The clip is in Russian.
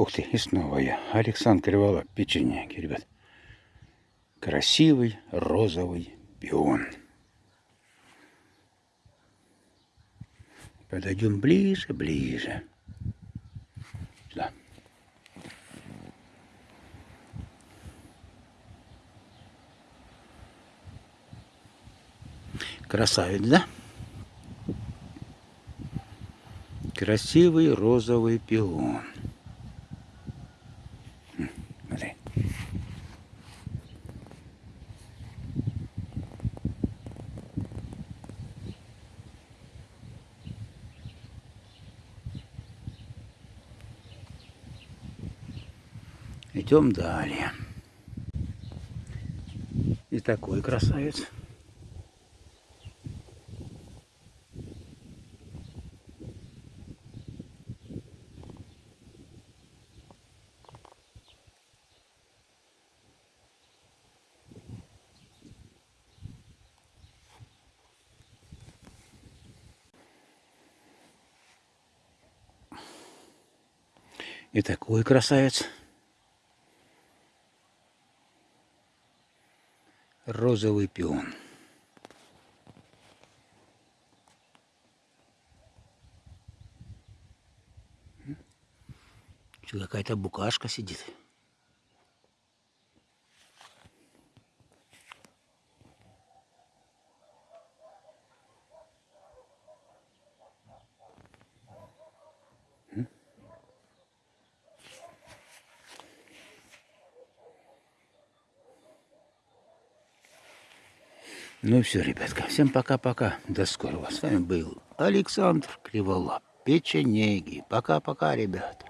Ух ты, и снова я. Александр Кривола, печенеги, ребят. Красивый розовый пион. Подойдем ближе, ближе. Сюда. Красавец, да? Красивый розовый пион. Идем далее. И такой красавец. И такой красавец. Розовый пион. Какая-то букашка сидит. Ну и все, ребятка. Всем пока-пока. До скорого. С вами был Александр Криволап. Печенеги. Пока-пока, ребят.